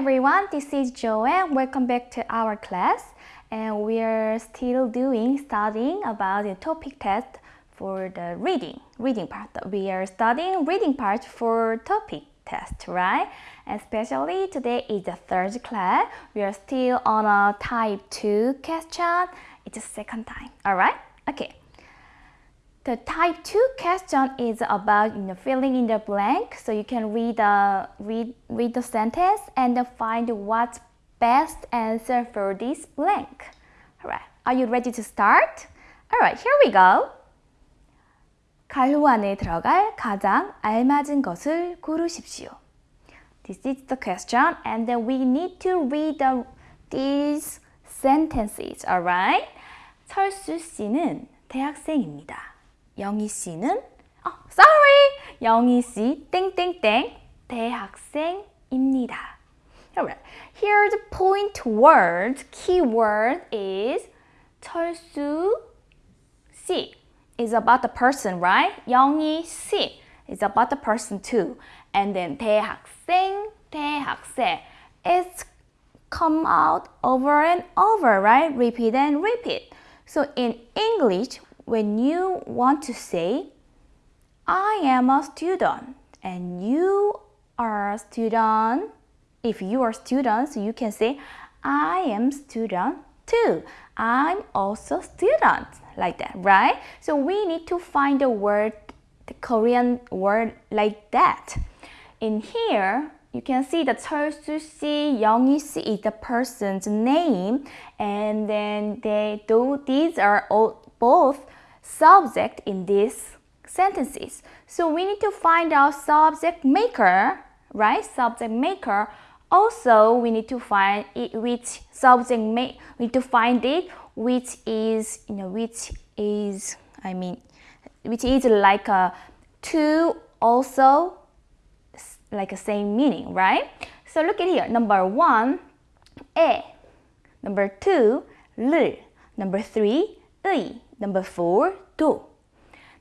everyone, this is Joanne. Welcome back to our class. And we are still doing, studying about the TOPIK test for the reading, reading part. We are studying reading part for TOPIK test, right? Especially today is the third class. We are still on a type 2 question. It's the second time, all right? Okay. The type 2 question is about you know, filling in the blank. So you can read the, read, read the sentence and find what's best answer for this blank. Alright, are you ready to start? Alright, here we go. 가루 안에 들어갈 가장 알맞은 것을 고르십시오. This is the question and then we need to read the, these sentences, alright? 철수 씨는 대학생입니다. 영희 씨는 어, sorry! 영희 씨 땡땡땡 대학생입니다. Alright. Here the point word, key word is 철수 씨 is about the person, right? 영희 씨 is about the person too. And then 대학생, 대학생. It's come out over and over, right? Repeat and repeat. So in English, when you want to say, I am a student and you are a student. If you are students, you can say, I am student too. I'm also student, like that, right? So we need to find a word, the Korean word like that. In here, you can see that Seolsu si, Youngi si is the person's name, and then they do. These are all both subject in these sentences. So we need to find out subject maker, right? Subject maker. Also, we need to find it which subject may we need to find it which is you know which is I mean which is like a two also like a same meaning, right? So look at here. Number one, e. Number two, l. Number three, e. Number four, do.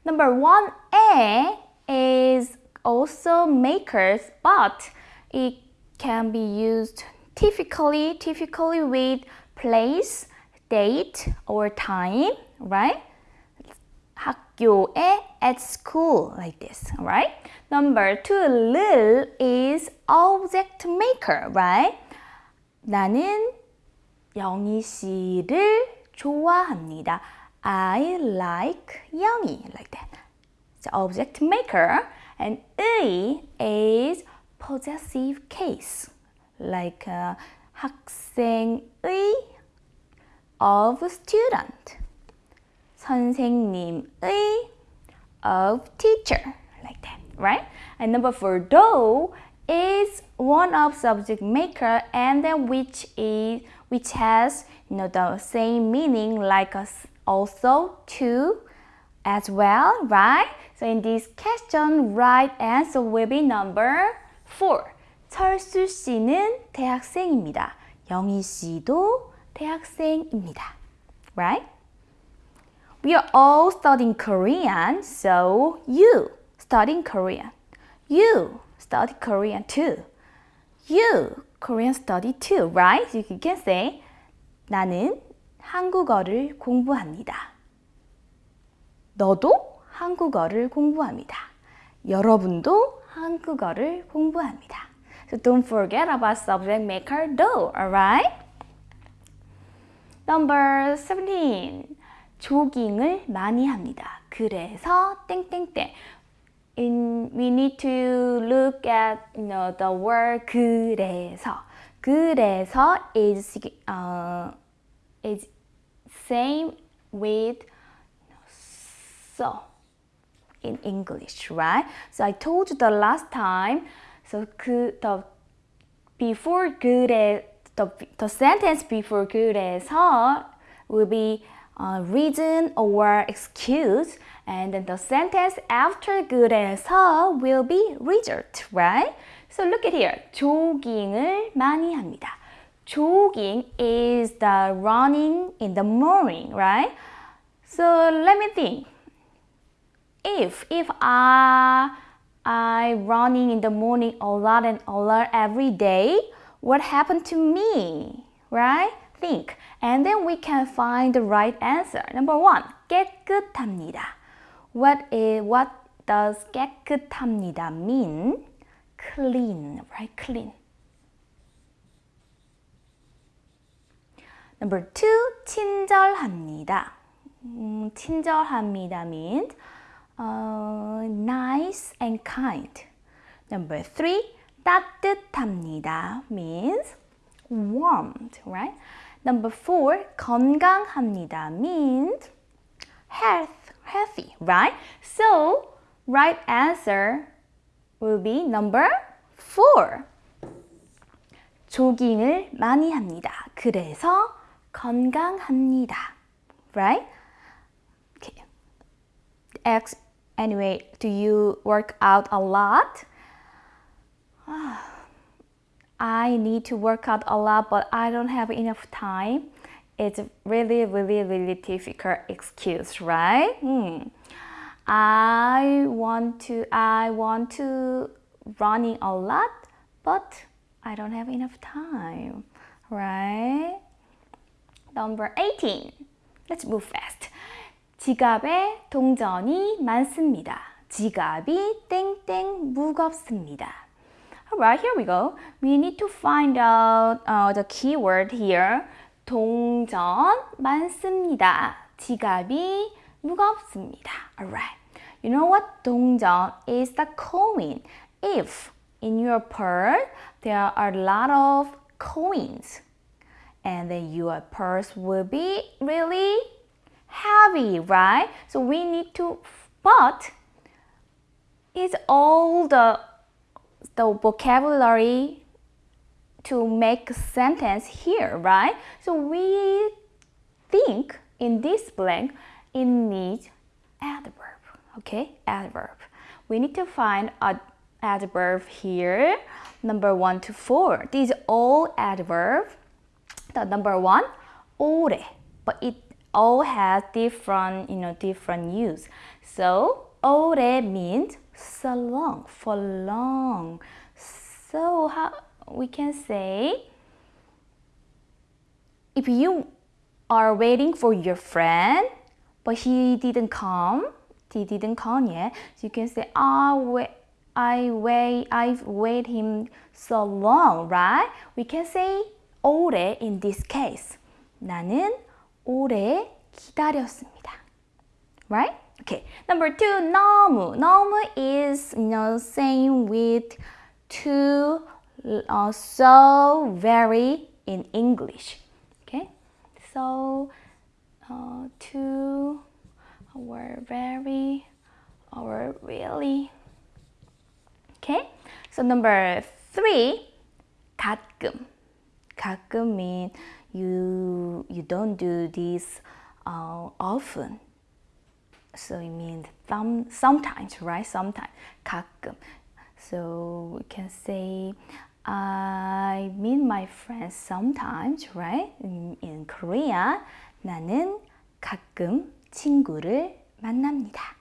Number one, a is also makers, but it can be used typically, typically with place, date, or time, right? 학교에, at school, like this, right? Number two, 를 is object maker, right? 나는 영희 씨를 좋아합니다. I like Youngie, like that. The object maker. And 의 is possessive case, like uh, 학생의 of student. 선생님의 of teacher, like that, right? And number four, though is one of subject maker and then which is which has you know the same meaning like a also to as well, right? So in this question, right answer will be number 4. 철수 씨는 대학생입니다. 영희 씨도 대학생입니다. Right? We are all studying Korean, so you studying Korean. You study Korean too. You Korean study too, right? So you can say 나는 한국어를 공부합니다. 너도 한국어를 공부합니다. 여러분도 한국어를 공부합니다. So don't forget about subject maker do, alright? Number 17. 조깅을 많이 합니다. 그래서 땡땡땡. In, we need to look at you know, the word 그래서. 그래서 is, uh, is same with so in English, right? So I told you the last time. So 그 the before 그래 the the sentence before 그래서 will be uh, reason or excuse, and then the sentence after 그래서 will be result, right? So look at here. 조깅을 많이 합니다. jogging is the running in the morning, right? So let me think. If if I I running in the morning a lot and a lot every day, What happened to me? Right? Think. And then we can find the right answer. Number one, 깨끗합니다. What is what does 깨끗합니다 mean? Clean, right? Clean. Number two, 친절합니다. 음, 친절합니다 means uh, nice and kind. Number three, 따뜻합니다 means warmed, right? Number four, 건강합니다 means health, healthy, right? So, right answer will be number four. 조깅을 많이 합니다. 그래서 건강합니다. Right? Okay. X, anyway, do you work out a lot? I need to work out a lot, but I don't have enough time. It's really, really, really difficult excuse, right? Hmm. I want to, I want to running a lot, but I don't have enough time, right? Number 18. Let's move fast. 지갑에 동전이 많습니다. 지갑이 땡땡 무겁습니다. Alright, here we go. We need to find out uh, the keyword here. 동전 많습니다. 지갑이 무겁습니다. Alright. You know what? 동전 is the coin. If in your purse there are a lot of coins and then your purse will be really heavy, right? So we need to, but it's all the the vocabulary to make a sentence here, right? So we think in this blank, it needs adverb, okay? Adverb. We need to find a adverb here, number one to four. These all adverb. The number one, 오래, but it all has different, you know, different use. So 오래 means so long, for long. So how we can say if you are waiting for your friend but he didn't come, he didn't come yet, so you can say I wait I wait I've wait him so long, right? We can say 오래 in this case. 나는 오래 기다렸습니다. Right? Okay. Number two, 너무. 너무 is you know same with to uh, so very in English. Okay. So uh, to or very or really. Okay. So number three, 가끔. 가끔 mean you you don't do this uh, often. So it means some, sometimes, right? Sometimes, 가끔. So we can say I meet my friends sometimes, right? In, in Korea, 나는 가끔 친구를 만납니다.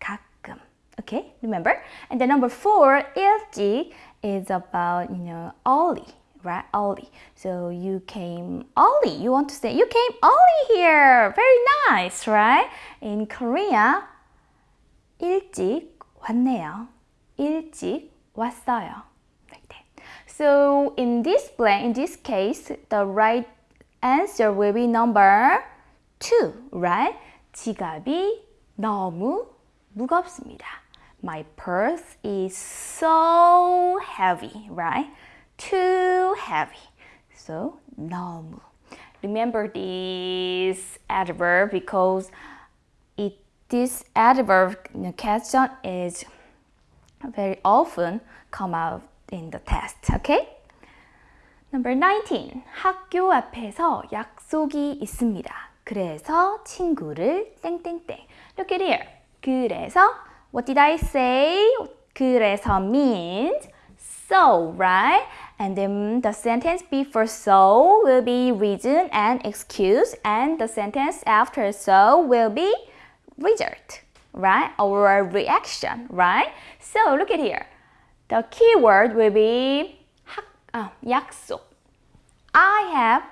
가끔. Okay, remember? And the number four, 일찍, is about, you know, early, right? Early. So you came early. You want to say, you came early here. Very nice, right? In Korea, 일찍 왔네요. 일찍 왔어요. Like that. So in this blank, in this case, the right answer will be number two, right? 지갑이 너무 무겁습니다. My purse is so heavy, right? Too heavy. So 너무. Remember this adverb because it this adverb question is very often come out in the test. Okay? Number 19. 학교 앞에서 약속이 있습니다. 그래서 친구를 땡땡땡. Look at here. 그래서 what did I say? 그래서 means so, right? And then the sentence before so will be reason and excuse and the sentence after so will be result, right? Or reaction, right? So look at here. The keyword will be 학, 아, 약속. I have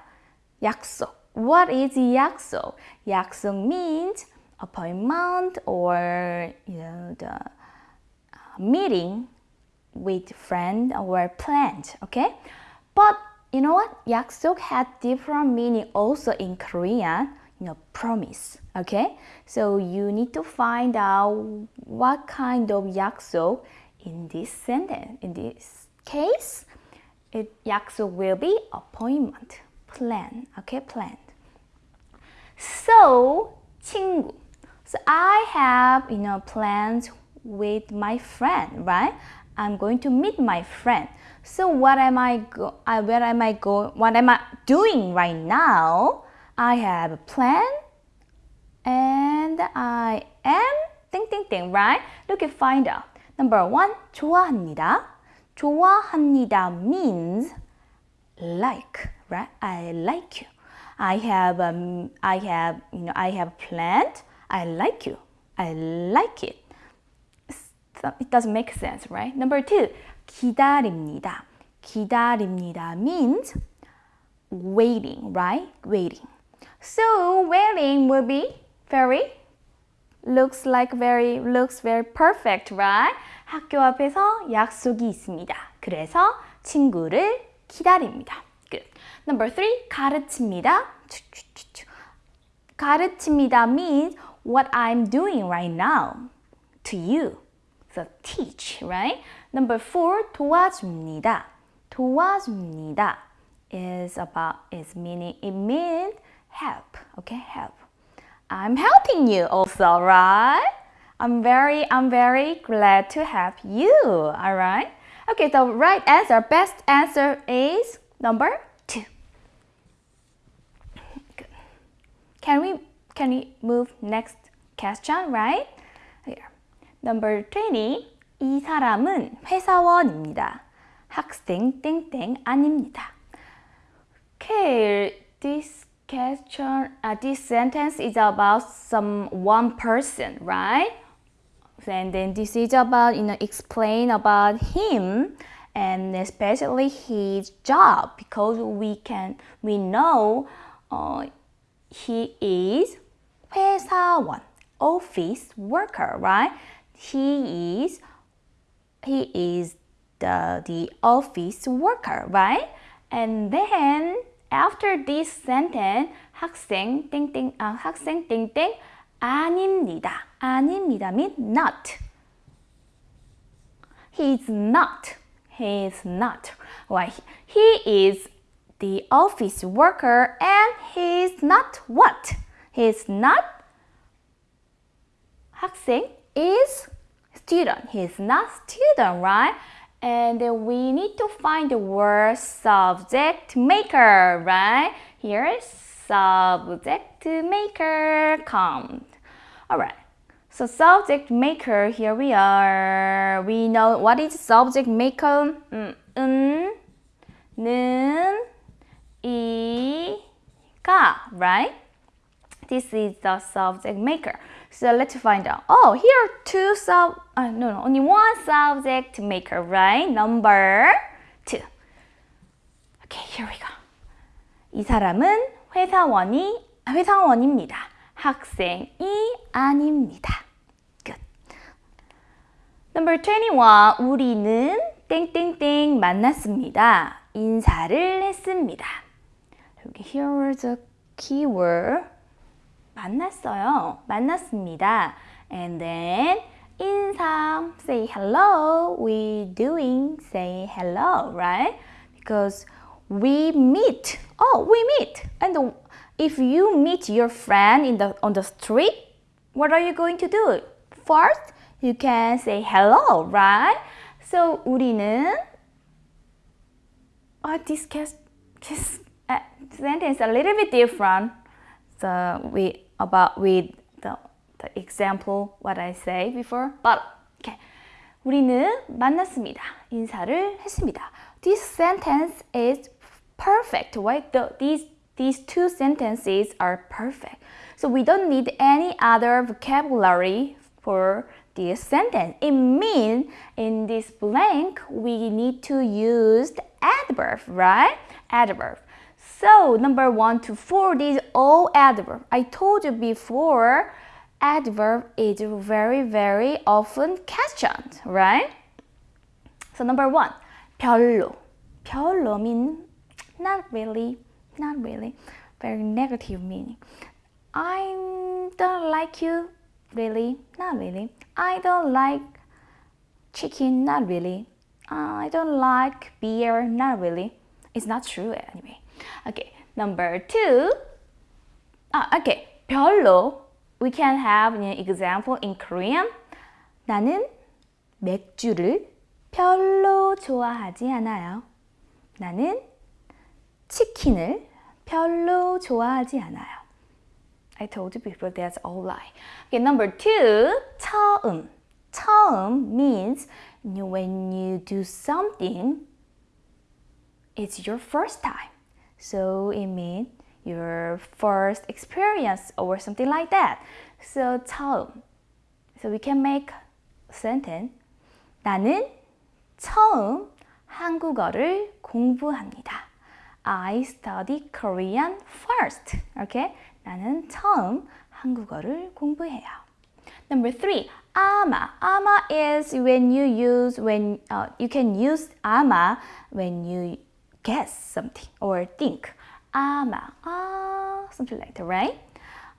약속. What is 약속? 약속 means appointment or you know the uh, meeting with friend or plant, okay? But you know what? Yaksuk had different meaning also in Korean, you know, promise, okay? So you need to find out what kind of yaksuk in this sentence, in this case, it, yaksuk will be appointment, plan, okay, plan. So, 친구. So I have, you know, plans with my friend, right? I'm going to meet my friend. So what am I go I, where am I go what am I doing right now? I have a plan and I am 땡땡땡, right? Look at find out. Number one, 좋아합니다. 좋아합니다 means like, right? I like you. I have um, I have you know I have planned. I like you. I like it. It doesn't make sense, right? Number two, 기다립니다. 기다립니다 means waiting, right? Waiting. So waiting will be very looks like very looks very perfect, right? 학교 앞에서 약속이 있습니다. 그래서 친구를 기다립니다. Good. Number three, 가르칩니다. 가르칩니다 means what I'm doing right now to you. So teach, right? Number four, 도와줍니다. 도와줍니다 is about is meaning it means help. Okay, help. I'm helping you also, right? I'm very I'm very glad to help you. All right. Okay, the right answer, best answer is number two. Good. Can we can we move next question, right? Here. Number 20. 이 사람은 회사원입니다. 학생 땡땡 아닙니다. Okay, this question, uh, this sentence is about some one person, right? And then this is about, you know, explain about him and especially his job because we can, we know uh, he is 회사원, office worker, right? He is, he is the, the office worker, right? And then after this sentence, 학생 땡땡 아, 학생 땡땡 아닙니다. 아닙니다 mean not. He's not. He's not. Why? He is the office worker and he's not what? He's not 학생 is student. He's not student, right? And we need to find the word subject maker, right? Here is subject maker come. Alright. So subject maker, here we are. We know what is subject maker? 음, 은, 는, 이, 가, right? This is the subject maker. So let's find out. Oh, here are two sub, uh, no, no, only one subject maker, right? Number two. Okay, here we go. 이 사람은 회사원이, 회사원입니다. 학생이 아닙니다. Good. Number 21. 우리는 땡땡땡 만났습니다. 인사를 했습니다. 여기 here is a keyword. 만났어요. 만났습니다. And then 인사, say hello. We doing say hello, right? Because we meet. Oh, we meet. And if you meet your friend in the on the street, what are you going to do? First, you can say hello, right? So 우리는 oh, this case, this uh, sentence a little bit different. So we about with the, the example what I say before. But okay. 우리는 만났습니다. 인사를 했습니다. This sentence is perfect, right? The, these these two sentences are perfect. So we don't need any other vocabulary for this sentence. It means in this blank, we need to use the adverb, right? Adverb. So number one to four, these all adverb. I told you before, adverb is very, very often questioned, right? So number one, 별로. 별로 means not really, not really, very negative meaning. I don't like you, really, not really. I don't like chicken, not really. I don't like beer, not really. It's not true anyway. Okay, number two. Ah, okay, 별로. We can have an example in Korean. 나는 맥주를 별로 좋아하지 않아요. 나는 치킨을 별로 좋아하지 않아요. I told you before that's all lie. Okay, number two, 처음. 처음 means when you do something, it's your first time. So it means your first experience or something like that. So 처음. So we can make sentence. 나는 처음 한국어를 공부합니다. I study Korean first. Okay? 나는 처음 한국어를 공부해요. Number three, 아마. 아마 is when you use when uh, you can use 아마 when you guess something or think. 아마, ah, something like that, right?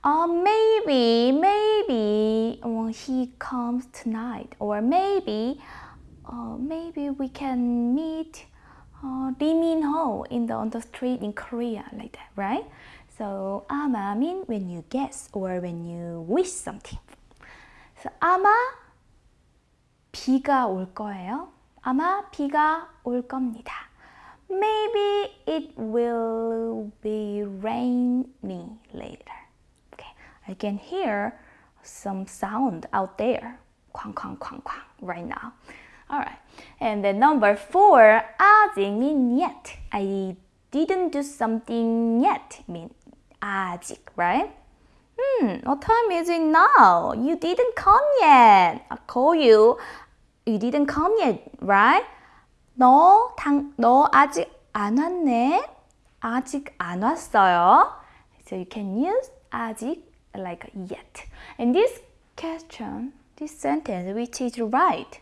Uh, maybe, maybe well, he comes tonight, or maybe, uh, maybe we can meet uh, Lee Min Ho in the on the street in Korea, like that, right? So 아마 mean when you guess or when you wish something. So 아마 비가 올 거예요. 아마 비가 올 겁니다. Maybe it will be rainy later. Okay, I can hear some sound out there. Quang, quang, quang, quang, right now. All right. And then number four, 아직 mean yet. I didn't do something yet mean 아직, right? Hmm, what time is it now? You didn't come yet. I call you. You didn't come yet, right? 너, 당, 너 아직 안 왔네? 아직 안 왔어요. So you can use 아직 like yet. And this question, this sentence, which is right.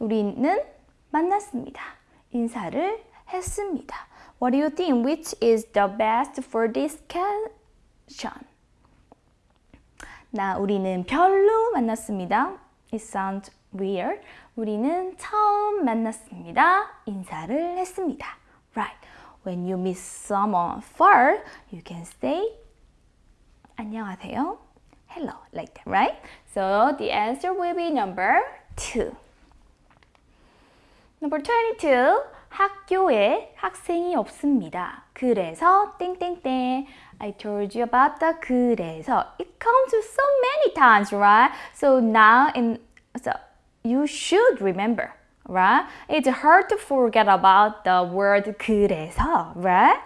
우리는 만났습니다. 인사를 했습니다. What do you think? Which is the best for this question? 나 우리는 별로 만났습니다. It sounds weird. 우리는 처음 만났습니다. 인사를 했습니다. Right. When you meet someone far, you can say 안녕하세요. Hello, like that, right? So the answer will be number two. Number 22. 학교에 학생이 없습니다. 그래서 땡땡땡. I told you about the 그래서. It comes so many times, right? So now in so you should remember, right? It's hard to forget about the word 그래서, right?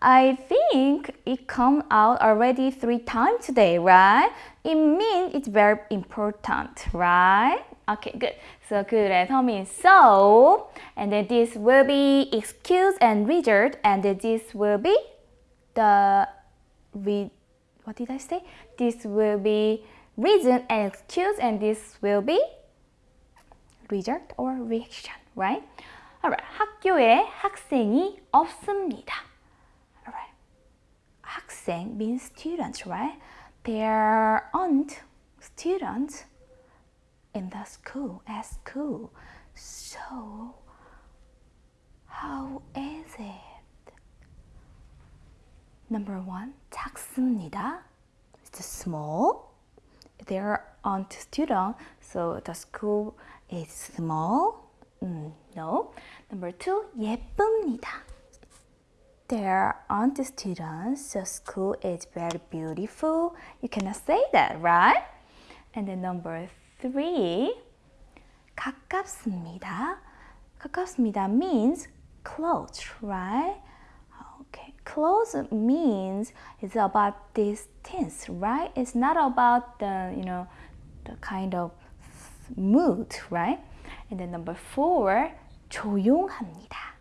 I think it come out already three times today, right? It means it's very important, right? Okay, good. So 그래서 means so, and then this will be excuse and result, and then this will be the re, what did I say? This will be reason and excuse, and this will be result or reaction, right? Alright, 학교에 학생이 없습니다. Alright, 학생 means students, right? There aren't students in the school at school. So, how is it? Number one, 작습니다. It's small. There aren't students, so the school is small. Mm, no. Number two, 예쁩니다. There aren't students, so school is very beautiful. You cannot say that, right? And then number three, 가깝습니다. 가깝습니다 means close, right? Okay, close means it's about distance, right? It's not about the, you know, the kind of mood, right? And then number four, 조용합니다.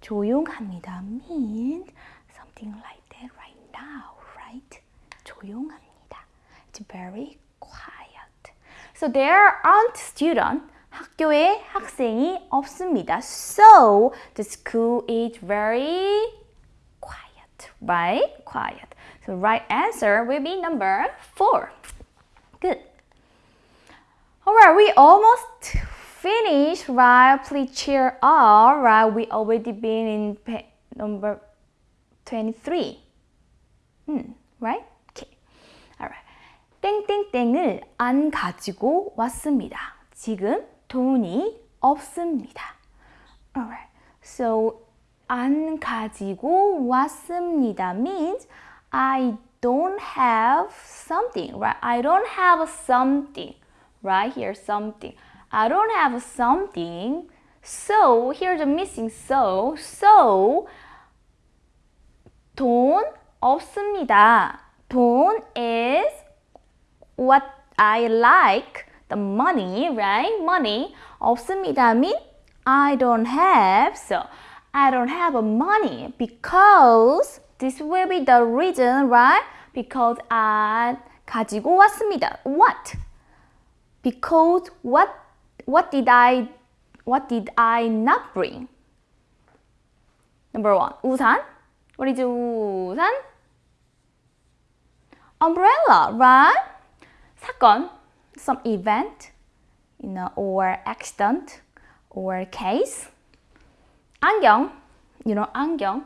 조용합니다 means something like that right now, right? 조용합니다. It's very quiet. So there aren't students. 학교에 학생이 없습니다. So the school is very quiet, right? Quiet. So right answer will be number four. Good. Alright, we almost finished, right? Please cheer up, right? We already been in pa- number 23. Hmm, right? Okay. Alright. 땡땡땡을 안 가지고 왔습니다. 지금 돈이 없습니다. Alright. So 안 가지고 왔습니다 means I don't have something, right? I don't have something, right here, something. I don't have something. So here's the missing so. So 돈 없습니다. 돈 is what I like. The money, right? Money 없습니다 mean I don't have. So I don't have money because this will be the reason, right? Because I 가지고 왔습니다. What? Because what what did I what did I not bring? Number one, 우산. What is 우산? Umbrella, right? 사건, some event, you know, or accident, or case. 안경, you know, 안경.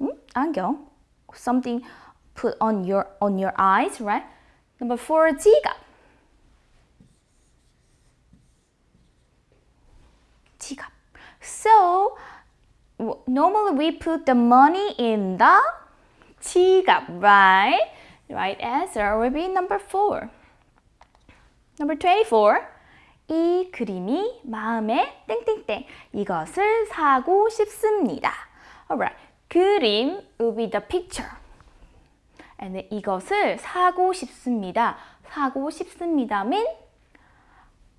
음? 안경. Something put on your on your eyes, right? Number four, 지갑。鸡感。So normally we put the money in the 지갑, right? Right answer will be number four. Number 24. 이 그림이 마음에 땡땡땡 이것을 사고 싶습니다. Alright. 그림 will be the picture. And then 이것을 사고 싶습니다. 사고 싶습니다 mean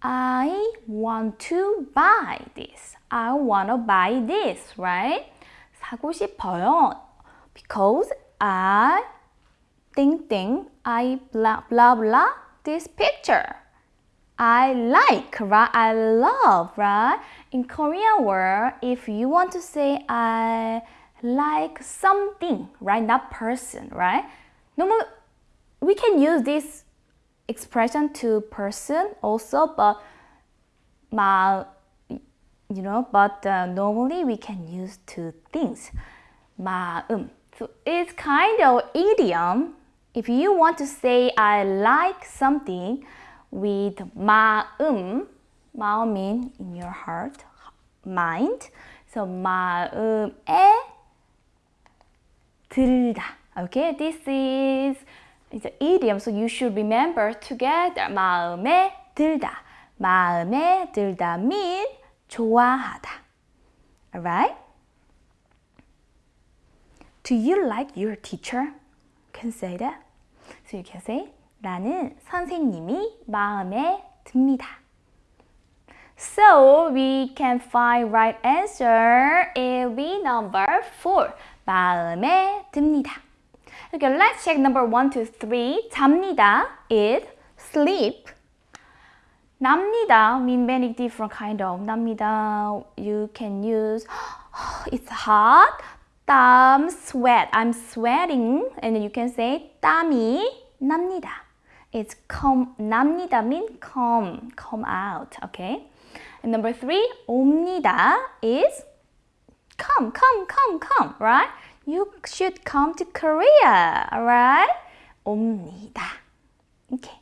I want to buy this. I want to buy this, right? 사고 싶어요. Because I 땡땡 I blah blah blah this picture. I like, right? I love, right? In Korean word, if you want to say I like something, right? Not person, right? Normally, we can use this expression to person also, but 마, you know, but uh, normally we can use to things. 마음. So it's kind of idiom. If you want to say I like something with 마음, 마음 mean in your heart, mind. So 마음에 들다. Okay, this is it's an idiom, so you should remember together. 마음에 들다. 마음에 들다 mean 좋아하다. Alright? Do you like your teacher? Can say that. So you can say 나는 선생님이 마음에 듭니다. So we can find right answer. It will be number four. 마음에 듭니다. Okay, let's check number one, two, three. 잡니다 is sleep. 납니다 mean many different kind of 납니다. You can use it's hot. 땀 sweat. I'm sweating. And then you can say 땀이 납니다. It's come 납니다 mean come come out. Okay. And number three 옵니다 is come come come come. Right? You should come to Korea. Alright? 옵니다. Okay.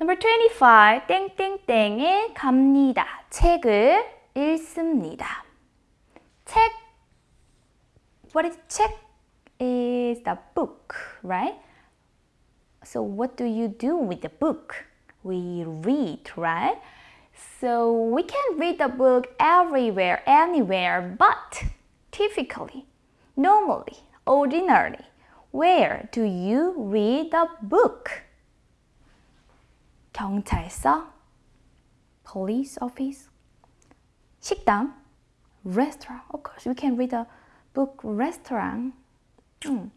Number 25. 땡땡땡에 갑니다. 책을 읽습니다. 책 What is 책? Is the book, right? So what do you do with the book? We read, right? So we can read the book everywhere, anywhere, but typically, normally, ordinarily, where do you read the book? 경찰서, police office, 식당, restaurant. Of course, we can read the book restaurant. Mm.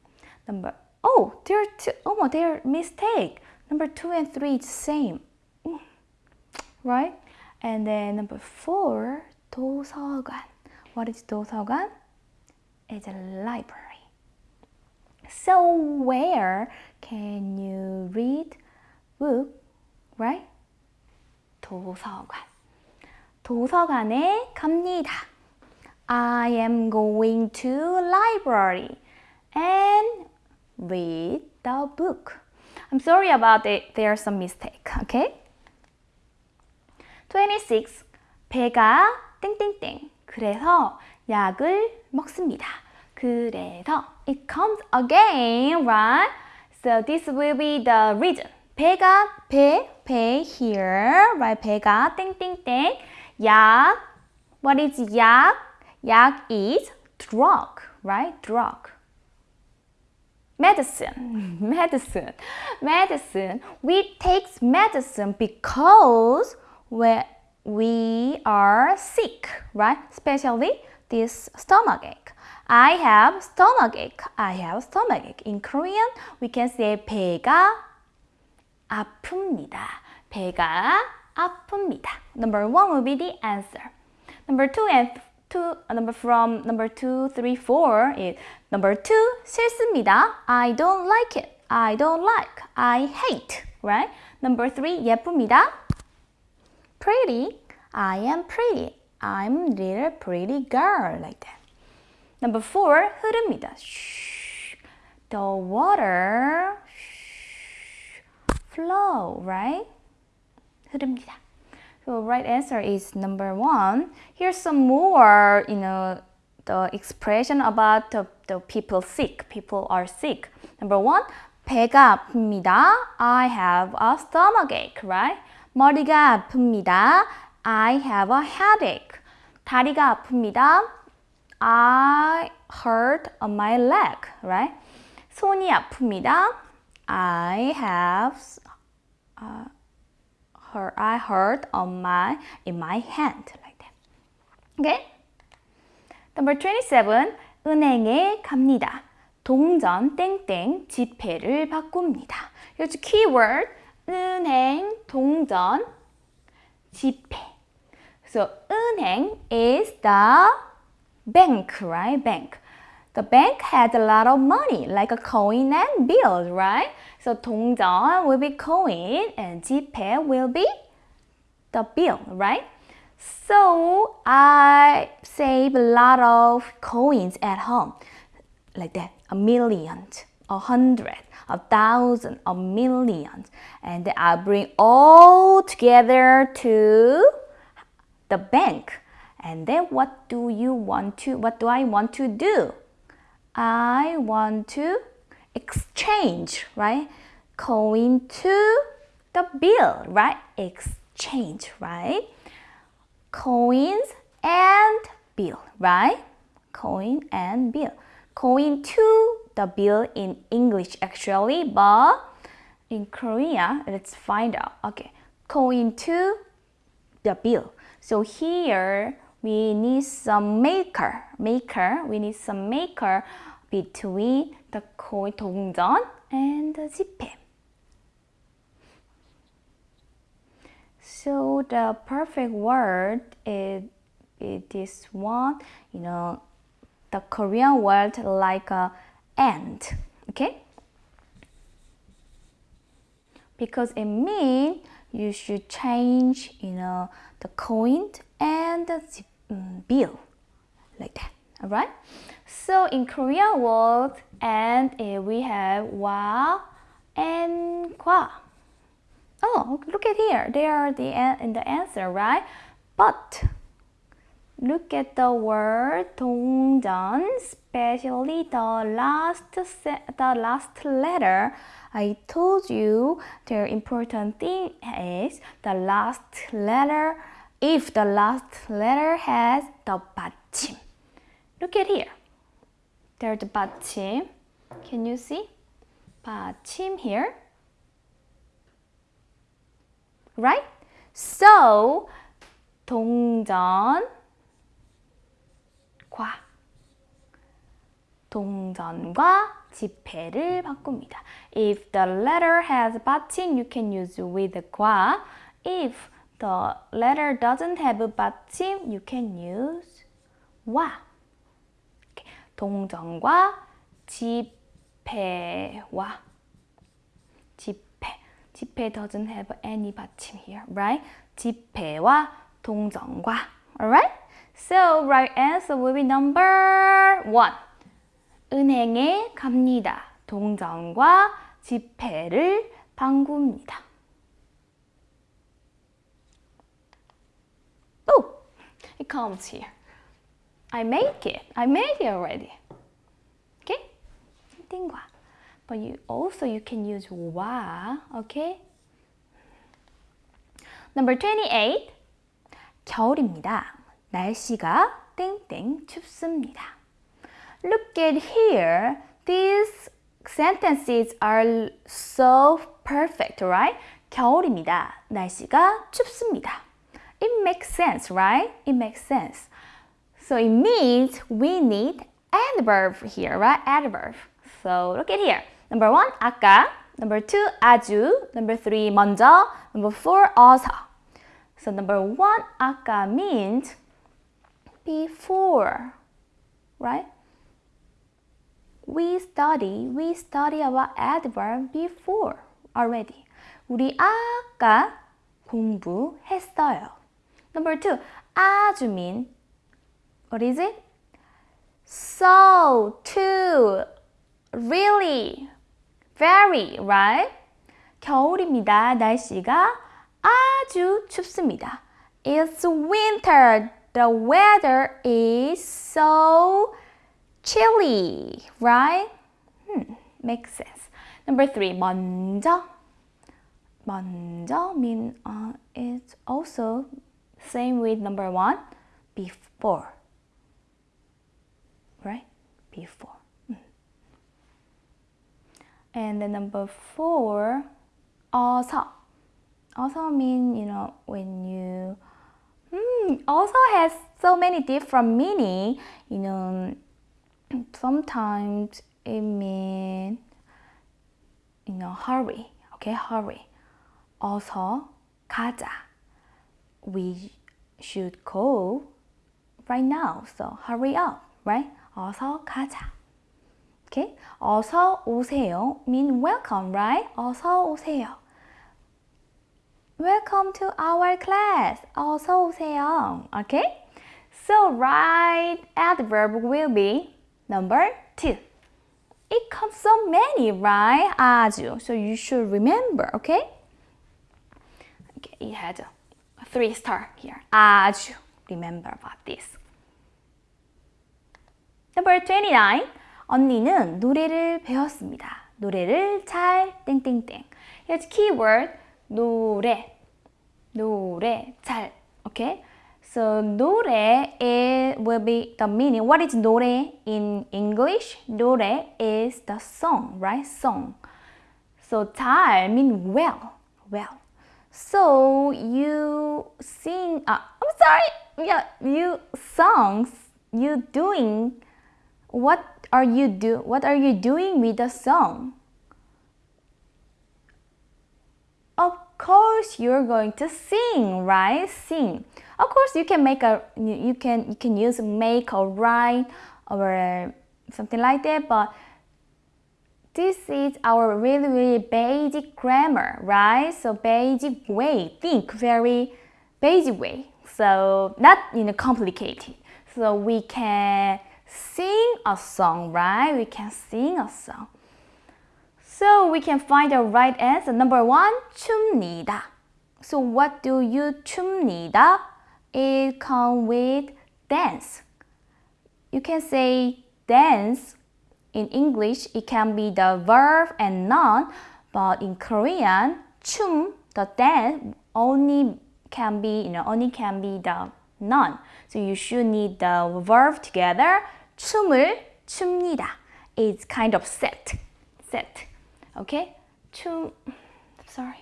Number oh, there are two. Oh, there mistake. Number two and three is same, mm. right? And then number four, 도서관. What is 도서관? It's a library. So where can you read book, right? 도서관. 도서관에 갑니다. I am going to library and read the book. I'm sorry about it. There's some mistake. Okay? 26. 배가 땡땡땡. 그래서 약을 먹습니다. 그래서 it comes again, right? So this will be the reason. 배가 배, 배 here, right? 배가 땡땡땡. 약, what is 약? 약 is drug, right? Drug. Medicine, medicine, medicine. We take medicine because when we are sick, right? Especially this stomach ache. I have stomach ache. I have stomach ache. In Korean, we can say 배가 아픕니다. 배가 아픕니다. Number one will be the answer. Number two and two, number from number two, three, four is number two 싫습니다. I don't like it. I don't like. I hate. Right? Number three 예쁩니다. Pretty. I am pretty. I'm little pretty girl like that. Number four, 흐릅니다. Shh. The water shh, flow, right? 흐릅니다. So right answer is number one. Here's some more, you know, the expression about the, the people sick. People are sick. Number one, 배가 아픕니다. I have a stomach ache, right? 머리가 아픕니다. I have a headache. 다리가 아픕니다. I hurt my leg, right? 손이 아픕니다. I have uh, hurt, I hurt on my in my hand like that. Okay? Number 27. 은행에 갑니다. 동전 땡땡 지폐를 바꿉니다. Here's keyword 은행, 동전, 지폐. So 은행 is the bank, right? Bank. The bank has a lot of money, like a coin and bills, right? So 동전 will be coin and 지폐 will be the bill, right? So I save a lot of coins at home, like that, a million, a hundred, a thousand, a million, and then I bring all together to the bank. And then what do you want to, what do I want to do? I want to exchange, right? Coin to the bill, right? Exchange, right? Coins and bill, right? Coin and bill. Coin to the bill in English actually, but in Korea, let's find out. Okay, coin to the bill. So here we need some maker, maker. We need some maker between the coin 동전 and the 지폐. So the perfect word is, is this one, you know, the Korean word like a and, okay? Because it means you should change, you know, the coin and the um, bill, like that, all right? So in Korean word, and uh, we have wa and kwa. Oh, look at here. They are the in the answer, right? But look at the word 동전, especially the last the last letter. I told you the important thing is the last letter. If the last letter has the 받침. Look at here. There's the 받침. Can you see? 받침 here. right? So 동전 동전과 지폐를 바꿉니다. If the letter has 받침, you can use with 과. If the letter doesn't have 받침, you can use 와. 동전과 지폐와 지폐. 지폐 doesn't have any 받침 here, right? 지폐와 동전과. Alright? So right answer will be number one. 은행에 갑니다. 동전과 지폐를 방구입니다. Oh, it comes here. I make it. I made it already. Okay? 띵과. But you also you can use 와. Okay? Number 28. 겨울입니다. 날씨가 땡땡 춥습니다. Look at here. These sentences are so perfect, right? 겨울입니다. 날씨가 춥습니다. It makes sense, right? It makes sense. So it means we need adverb here, right? Adverb. So look at here. Number one, 아까. Number two, 아주. Number three, 먼저. Number four, 어서. So number one, 아까 means before, right? We study, we study about adverb before already. 우리 아까 공부했어요. Number two, 아주 mean what is it? So, to, really, very, right? 겨울입니다. 날씨가 아주 춥습니다. It's winter. The weather is so chilly, right? Hmm, makes sense. Number three, 먼저. 먼저 mean uh, it's also same with number one, before. Right? Before. Hmm. And then number four, 어서. Also mean, you know, when you hmm, also has so many different meaning. You know, sometimes it mean you know hurry. Okay, hurry. Also 가자. We should go right now. So hurry up, right? 어서 가자. Okay? 어서 오세요 mean welcome, right? 어서 오세요. Welcome to our class. 어서 오세요. Okay? So right adverb will be number two. It comes so many, right? 아주. So you should remember, okay? Okay, it had a three star here. 아주. Remember about this. Number 29. 언니는 노래를 배웠습니다. 노래를 잘 땡땡땡. Here's keyword 노래. 노래 잘. Okay? So 노래 it will be the meaning. What is 노래 in English? 노래 is the song, right? Song. So 잘 mean well, well. So you sing. Uh, I'm sorry. Yeah, you songs. You doing. What are you do? What are you doing with the song? Course, you're going to sing, right? Sing. Of course, you can make a you can you can use make or write or uh, something like that, but this is our really really basic grammar, right? So basic way, think very basic way. So not you know complicated. So we can sing a song, right? We can sing a song. So we can find the right answer. Number one, 춥니다. So what do you 춥니다? It comes with dance. You can say dance. In English, it can be the verb and noun, but in Korean, 춤, the dance, only can be, you know, only can be the noun. So you should need the verb together. 춤을 춥니다. It's kind of set. Set. okay? Two sorry.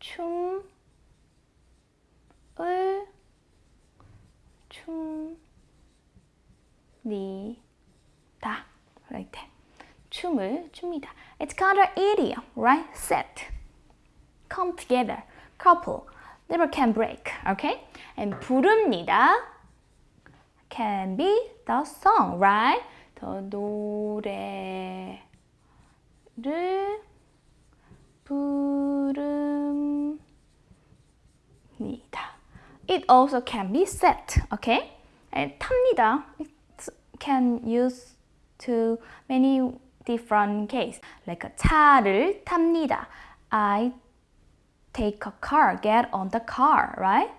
춤을 춤니다 like that. 춤을 춥니다 it's called of idiom right? Set. Come together. Couple. Never can break. Okay? And 부릅니다. Can be the song, right? 더 노래를 부릅니다. It also can be set, okay? 탑니다. It can use to many different case. Like 차를 탑니다. I take a car, get on the car, right?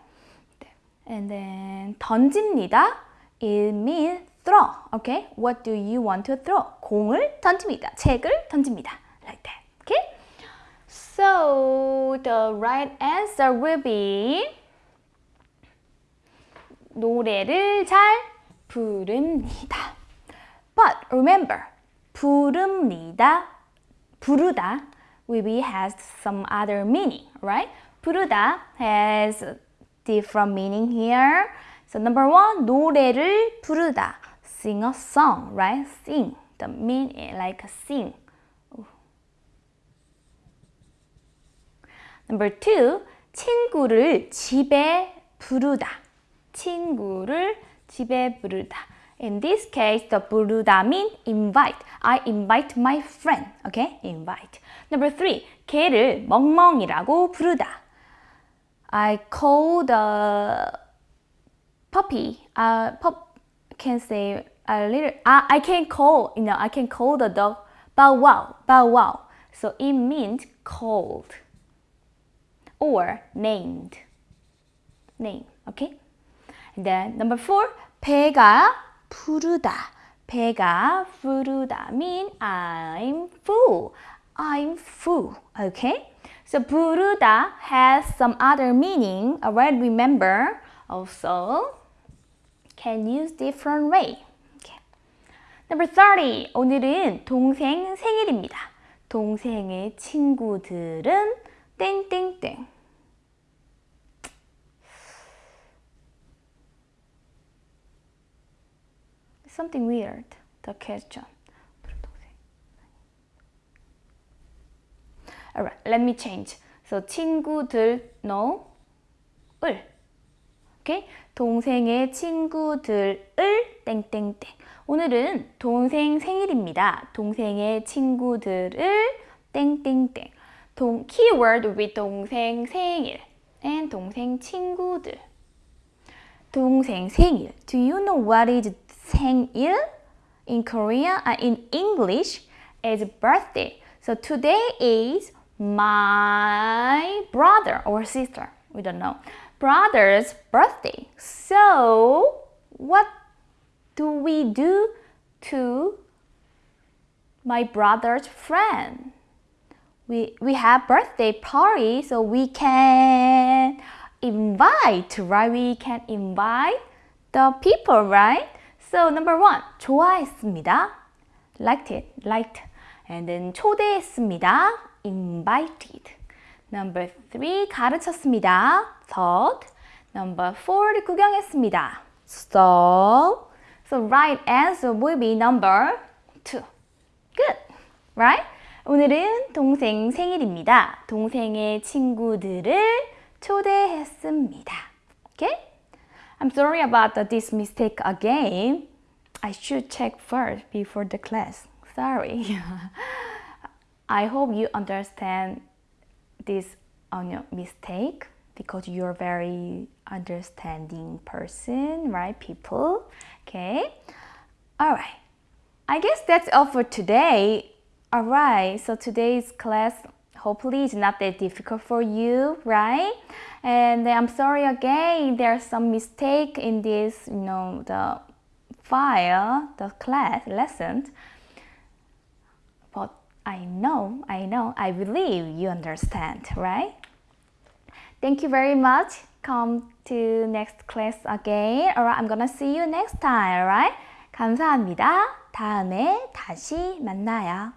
And then 던집니다. It means throw, okay? What do you want to throw? 공을 던집니다. 책을 던집니다. Like that, okay? So the right answer will be 노래를 잘 부릅니다. But remember, 부릅니다, 부르다 will be has some other meaning, right? 부르다 has different meaning here. So number one, 노래를 부르다. Sing a song, right? Sing. The meaning like sing. Number two, 친구를 집에 부르다. 친구를 집에 부르다. In this case, the 부르다 mean invite. I invite my friend. Okay? Invite. Number three, 개를 멍멍이라고 부르다. I call the puppy. Uh, pup can say a little. Uh, I can call. You know, I can call the dog bow wow, bow wow. So it means called or named. Name. Okay. And then number four, 배가 부르다. 배가 부르다 mean I'm full. I'm full. Okay. So 부르다 has some other meaning. Alright, remember. Also, can use different way. Okay. Number 30. 오늘은 동생 생일입니다. 동생의 친구들은 땡땡땡. Something weird. The question. Alright, let me change. So 친구들 no 을 오케이? 동생의 친구들을 땡땡땡. 오늘은 동생 생일입니다. 동생의 친구들을 땡땡땡. 동 keyword with 동생 생일 and 동생 친구들. 동생 생일. Do you know what is 생일? In Korean, uh, in English, is birthday. So today is my brother or sister. We don't know. Brother's birthday. So, what do we do to my brother's friend? We, we have birthday party, so we can invite, right? We can invite the people, right? So number one, 좋아했습니다. Liked it, liked. And then 초대했습니다. Invited. Number three, 가르쳤습니다. taught. Number four, 구경했습니다. saw. So right answer will be number two. Good, right? 오늘은 동생 생일입니다. 동생의 친구들을 초대했습니다. Okay? I'm sorry about this mistake again. I should check first before the class. Sorry. I hope you understand this on your mistake because you're very understanding person, right? People. Okay. All right. I guess that's all for today. All right. So today's class hopefully is not that difficult for you, right? And I'm sorry again, there's some mistake in this, you know, the file, the class lesson. But I know, I know, I believe you understand, right? Thank you very much. Come to next class again. Alright, I'm gonna see you next time, alright? 감사합니다. 다음에 다시 만나요.